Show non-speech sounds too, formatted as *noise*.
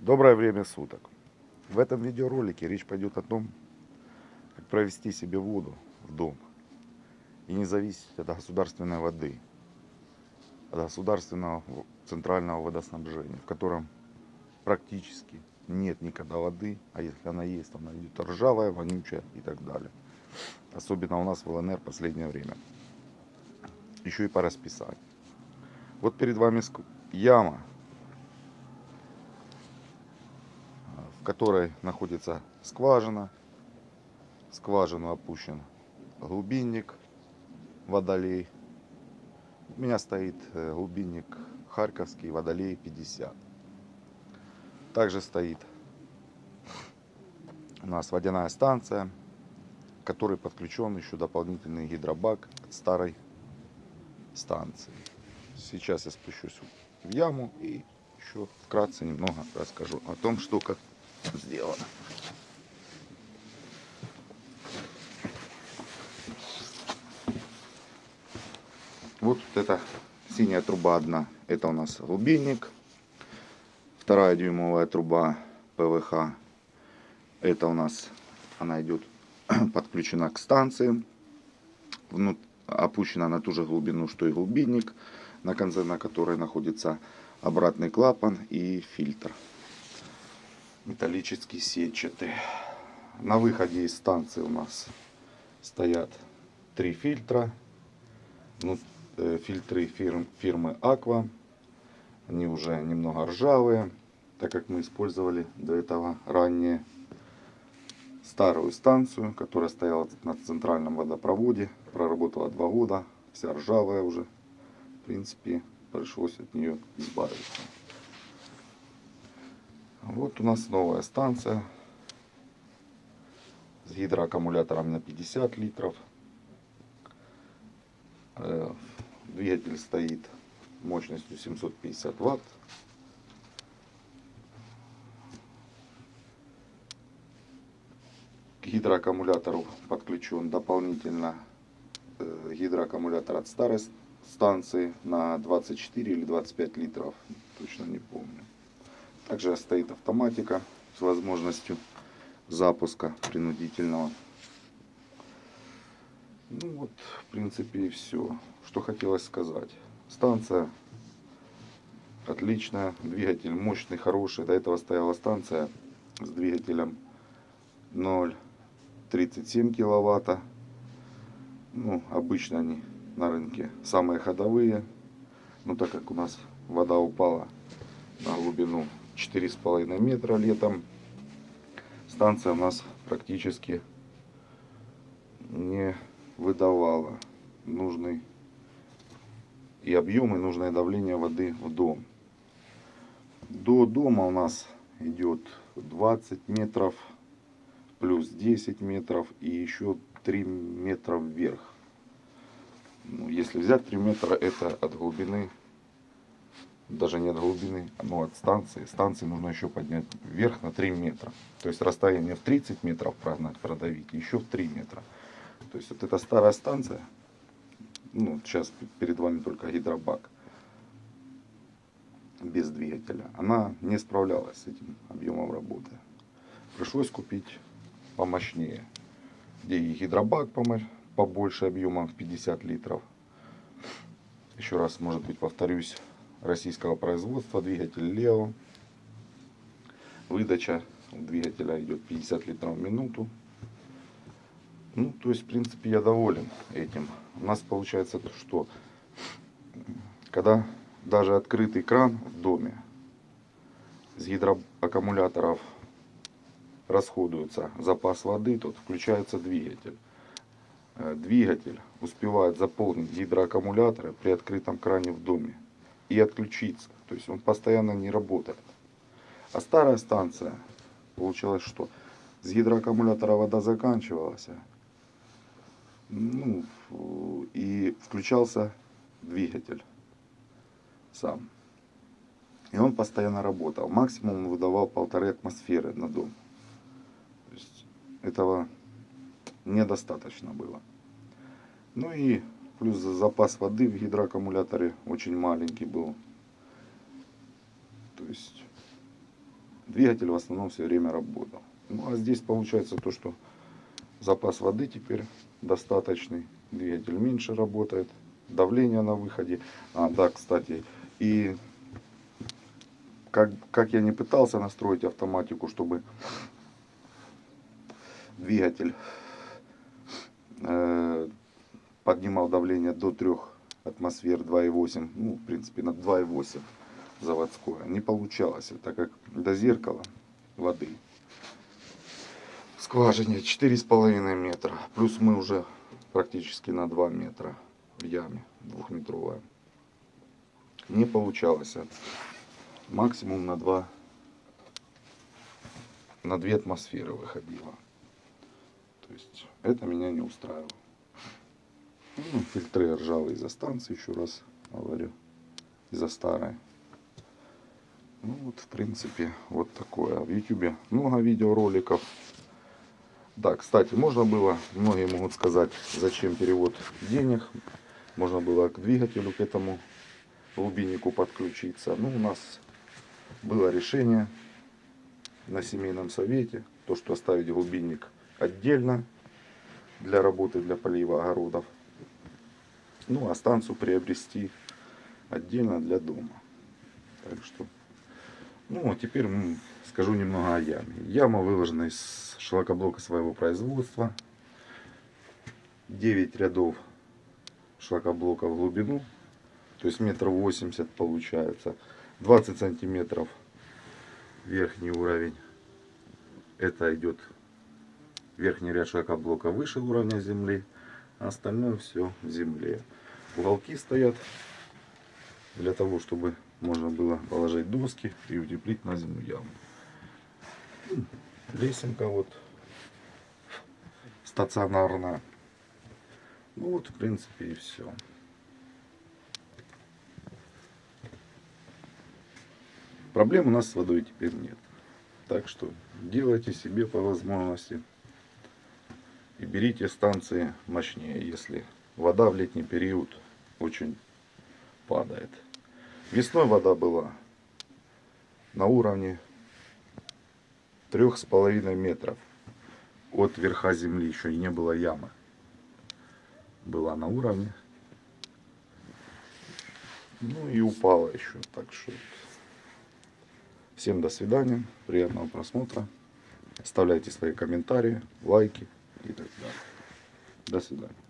Доброе время суток. В этом видеоролике речь пойдет о том, как провести себе воду в дом и не зависеть от государственной воды, от государственного центрального водоснабжения, в котором практически нет никогда воды, а если она есть, то она идет ржавая, вонючая и так далее. Особенно у нас в ЛНР в последнее время. Еще и по расписанию. Вот перед вами яма которой находится скважина. скважину опущен глубинник, водолей. У меня стоит э, глубинник Харьковский, водолей 50. Также стоит у нас водяная станция, к которой подключен еще дополнительный гидробак от старой станции. Сейчас я спущусь в яму и еще вкратце немного расскажу о том, что как сделано. Вот эта синяя труба одна. Это у нас глубинник. Вторая дюймовая труба ПВХ. Это у нас она идет *clears throat* подключена к станции. Внут, опущена на ту же глубину, что и глубинник, на конце на которой находится обратный клапан и фильтр металлический сетчатый. На выходе из станции у нас стоят три фильтра. Ну, э, фильтры фирм, фирмы Aqua. Они уже немного ржавые, так как мы использовали до этого ранее старую станцию, которая стояла на центральном водопроводе. Проработала два года, вся ржавая уже. В принципе, пришлось от нее избавиться. Вот у нас новая станция с гидроаккумулятором на 50 литров. Э, двигатель стоит мощностью 750 ватт. К гидроаккумулятору подключен дополнительно э, гидроаккумулятор от старой станции на 24 или 25 литров, точно не помню. Также стоит автоматика с возможностью запуска принудительного. Ну вот, в принципе, и все, что хотелось сказать. Станция отличная, двигатель мощный, хороший. До этого стояла станция с двигателем 0,37 киловатта. Ну, обычно они на рынке самые ходовые. Но так как у нас вода упала на глубину четыре с половиной метра летом. Станция у нас практически не выдавала нужный и объем, и нужное давление воды в дом. До дома у нас идет 20 метров, плюс 10 метров и еще 3 метра вверх. Ну, если взять 3 метра, это от глубины даже не от глубины, но от станции. Станции нужно еще поднять вверх на 3 метра. То есть расстояние в 30 метров прогнать, продавить, еще в 3 метра. То есть вот эта старая станция, ну сейчас перед вами только гидробак, без двигателя, она не справлялась с этим объемом работы. Пришлось купить помощнее, где и гидробак побольше объемом в 50 литров. Еще раз, может быть, повторюсь, российского производства, двигатель Лео. Выдача двигателя идет 50 литров в минуту. Ну, то есть, в принципе, я доволен этим. У нас получается, что когда даже открытый кран в доме с гидроаккумуляторов расходуется запас воды, тут включается двигатель. Э, двигатель успевает заполнить гидроаккумуляторы при открытом кране в доме и отключиться. То есть он постоянно не работает. А старая станция, получилось что? С гидроаккумулятора вода заканчивалась. Ну, и включался двигатель сам. И он постоянно работал. Максимум он выдавал полторы атмосферы на дом. То есть этого недостаточно было. Ну и Плюс запас воды в гидроаккумуляторе очень маленький был. То есть двигатель в основном все время работал. Ну а здесь получается то, что запас воды теперь достаточный, двигатель меньше работает, давление на выходе. А, да, кстати, и как, как я не пытался настроить автоматику, чтобы двигатель э, поднимал давление до 3 атмосфер 2,8, ну, в принципе, на 2,8 заводское. Не получалось, так как до зеркала воды в скважине 4,5 метра. Плюс мы уже практически на 2 метра в яме двухметровая. Не получалось. Максимум на 2 на 2 атмосферы выходило. То есть это меня не устраивало. Ну, фильтры ржавые из-за станции, еще раз говорю, из-за старой. Ну вот, в принципе, вот такое. В YouTube много видеороликов. Да, кстати, можно было, многие могут сказать, зачем перевод денег. Можно было к двигателю, к этому глубиннику подключиться. Ну, у нас было решение на семейном совете, то, что оставить глубинник отдельно для работы, для полива огородов. Ну, а станцию приобрести отдельно для дома. Так что, ну, а теперь скажу немного о яме. Яма выложена из шлакоблока своего производства. 9 рядов шлакоблока в глубину. То есть метр восемьдесят получается. 20 сантиметров верхний уровень. Это идет верхний ряд шлакоблока выше уровня земли. А остальное все в земле. Уголки стоят для того, чтобы можно было положить доски и утеплить на зиму яму. Лесенка вот стационарная. Ну вот, в принципе, и все. Проблем у нас с водой теперь нет. Так что делайте себе по возможности и берите станции мощнее, если вода в летний период очень падает. Весной вода была на уровне трех с половиной метров от верха земли, еще не было ямы. Была на уровне. Ну и упала еще. Так что всем до свидания, приятного просмотра. Оставляйте свои комментарии, лайки и так далее. До свидания.